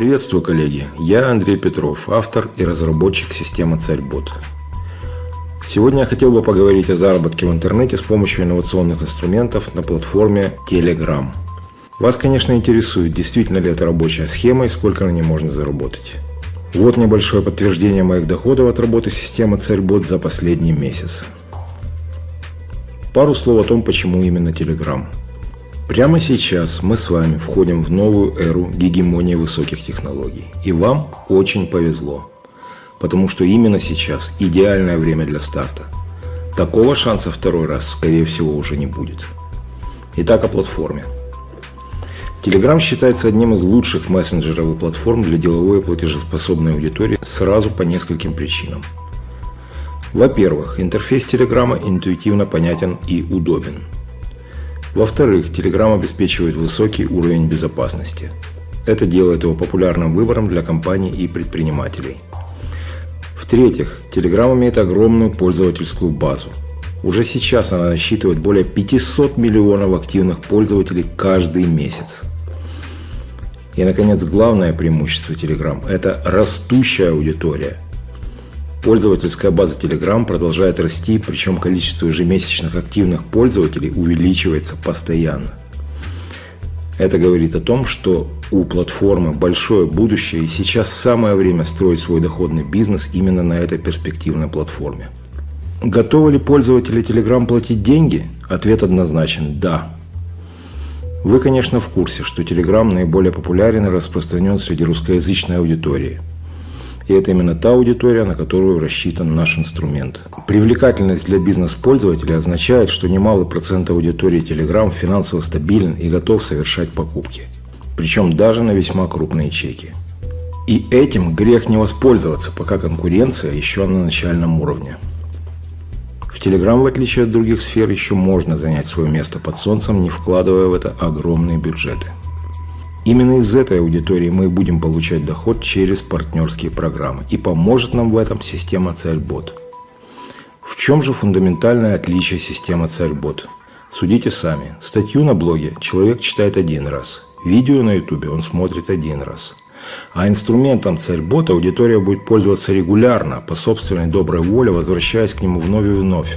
Приветствую, коллеги! Я Андрей Петров, автор и разработчик системы Царьбот. Сегодня я хотел бы поговорить о заработке в интернете с помощью инновационных инструментов на платформе Telegram. Вас, конечно, интересует, действительно ли это рабочая схема и сколько на ней можно заработать. Вот небольшое подтверждение моих доходов от работы системы Царьбот за последний месяц. Пару слов о том, почему именно Telegram. Прямо сейчас мы с вами входим в новую эру гегемонии высоких технологий. И вам очень повезло. Потому что именно сейчас идеальное время для старта. Такого шанса второй раз, скорее всего, уже не будет. Итак, о платформе. Telegram считается одним из лучших мессенджеров и платформ для деловой и платежеспособной аудитории сразу по нескольким причинам. Во-первых, интерфейс Telegram интуитивно понятен и удобен – во-вторых, Telegram обеспечивает высокий уровень безопасности. Это делает его популярным выбором для компаний и предпринимателей. В-третьих, Telegram имеет огромную пользовательскую базу. Уже сейчас она насчитывает более 500 миллионов активных пользователей каждый месяц. И, наконец, главное преимущество Telegram – это растущая аудитория – Пользовательская база Telegram продолжает расти, причем количество ежемесячных активных пользователей увеличивается постоянно. Это говорит о том, что у платформы большое будущее и сейчас самое время строить свой доходный бизнес именно на этой перспективной платформе. Готовы ли пользователи Telegram платить деньги? Ответ однозначен – да. Вы, конечно, в курсе, что Telegram наиболее популярен и распространен среди русскоязычной аудитории – и это именно та аудитория, на которую рассчитан наш инструмент. Привлекательность для бизнес-пользователя означает, что немалый процент аудитории Telegram финансово стабилен и готов совершать покупки. Причем даже на весьма крупные чеки. И этим грех не воспользоваться, пока конкуренция еще на начальном уровне. В Telegram, в отличие от других сфер, еще можно занять свое место под солнцем, не вкладывая в это огромные бюджеты. Именно из этой аудитории мы будем получать доход через партнерские программы. И поможет нам в этом система Царьбот. В чем же фундаментальное отличие системы Царьбот? Судите сами. Статью на блоге человек читает один раз. Видео на ютубе он смотрит один раз. А инструментом Царьбот аудитория будет пользоваться регулярно, по собственной доброй воле, возвращаясь к нему вновь и вновь.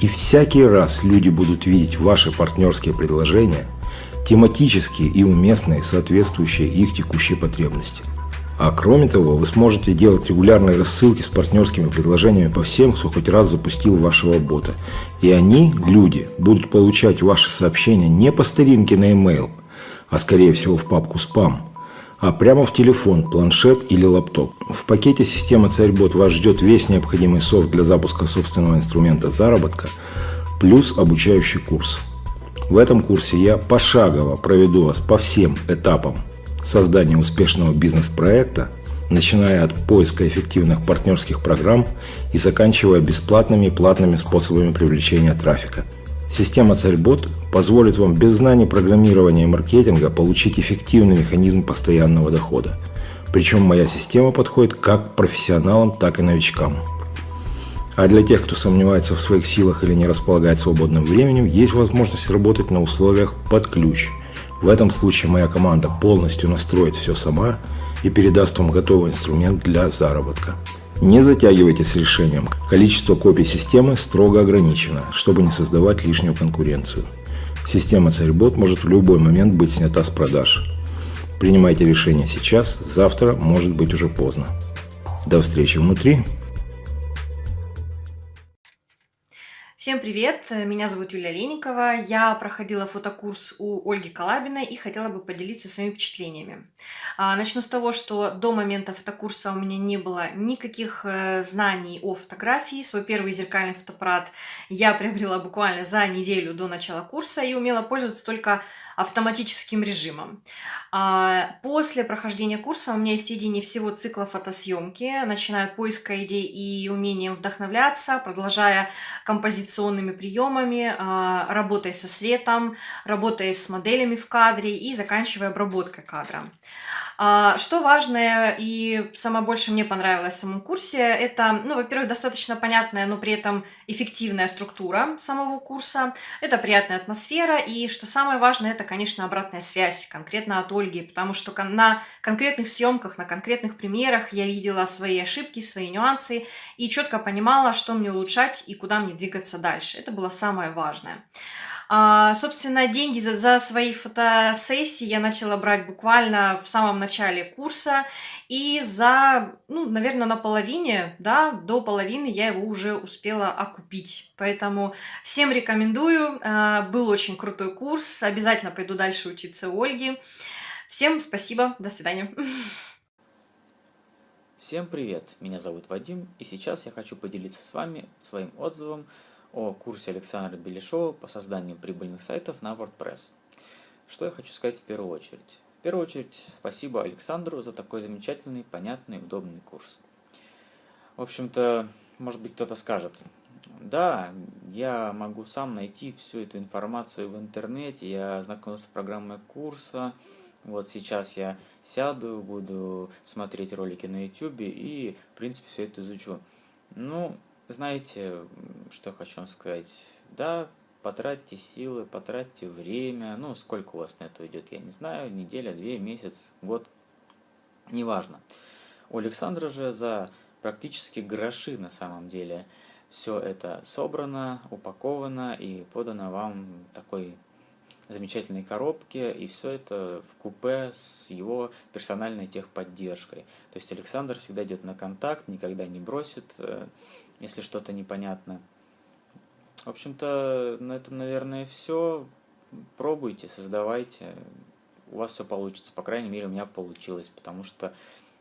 И всякий раз люди будут видеть ваши партнерские предложения – тематические и уместные, соответствующие их текущей потребности. А кроме того, вы сможете делать регулярные рассылки с партнерскими предложениями по всем, кто хоть раз запустил вашего бота. И они, люди, будут получать ваши сообщения не по старинке на e-mail, а скорее всего в папку спам, а прямо в телефон, планшет или лаптоп. В пакете системы Царьбот вас ждет весь необходимый софт для запуска собственного инструмента заработка, плюс обучающий курс – в этом курсе я пошагово проведу вас по всем этапам создания успешного бизнес-проекта, начиная от поиска эффективных партнерских программ и заканчивая бесплатными и платными способами привлечения трафика. Система Царьбот позволит вам без знаний программирования и маркетинга получить эффективный механизм постоянного дохода. Причем моя система подходит как профессионалам, так и новичкам. А для тех, кто сомневается в своих силах или не располагает свободным временем, есть возможность работать на условиях под ключ. В этом случае моя команда полностью настроит все сама и передаст вам готовый инструмент для заработка. Не затягивайте с решением. Количество копий системы строго ограничено, чтобы не создавать лишнюю конкуренцию. Система Царьбот может в любой момент быть снята с продаж. Принимайте решение сейчас, завтра может быть уже поздно. До встречи внутри. Всем привет! Меня зовут Юлия Леникова. Я проходила фотокурс у Ольги Калабиной и хотела бы поделиться своими впечатлениями. А, начну с того, что до момента фотокурса у меня не было никаких э, знаний о фотографии. Свой первый зеркальный фотоаппарат я приобрела буквально за неделю до начала курса и умела пользоваться только автоматическим режимом. А, после прохождения курса у меня есть видение всего цикла фотосъемки, начиная от поиска идей и умением вдохновляться, продолжая композиционными приемами, а, работая со светом, работая с моделями в кадре и заканчивая обработкой кадра. А, что важное и самое больше мне понравилось в самом курсе, это, ну, во-первых, достаточно понятная, но при этом эффективная структура самого курса, это приятная атмосфера, и что самое важное, это, конечно, обратная связь, конкретно от Ольги, потому что на конкретных съемках, на конкретных примерах я видела свои ошибки, свои нюансы, и четко понимала, что мне улучшать и куда мне двигаться дальше. Это было самое важное. А, собственно, деньги за, за свои фотосессии я начала брать буквально в самом начале курса. И за, ну, наверное, на половине, да, до половины я его уже успела окупить. Поэтому всем рекомендую. А, был очень крутой курс. Обязательно пойду дальше учиться у Ольги. Всем спасибо. До свидания. Всем привет! Меня зовут Вадим, и сейчас я хочу поделиться с вами своим отзывом о курсе Александра Беляшова по созданию прибыльных сайтов на WordPress. Что я хочу сказать в первую очередь? В первую очередь, спасибо Александру за такой замечательный, понятный, удобный курс. В общем-то, может быть кто-то скажет, да, я могу сам найти всю эту информацию в интернете, я ознакомился с программой курса, вот сейчас я сяду, буду смотреть ролики на YouTube и, в принципе, все это изучу. Ну, знаете, что хочу вам сказать? Да, потратьте силы, потратьте время, ну, сколько у вас на это уйдет, я не знаю, неделя, две, месяц, год, неважно. У Александра же за практически гроши на самом деле все это собрано, упаковано и подано вам такой замечательной коробке, и все это в купе с его персональной техподдержкой. То есть Александр всегда идет на контакт, никогда не бросит, э, если что-то непонятно. В общем-то, на этом, наверное, все. Пробуйте, создавайте, у вас все получится. По крайней мере, у меня получилось, потому что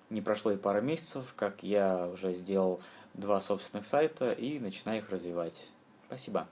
не прошло и пара месяцев, как я уже сделал два собственных сайта и начинаю их развивать. Спасибо.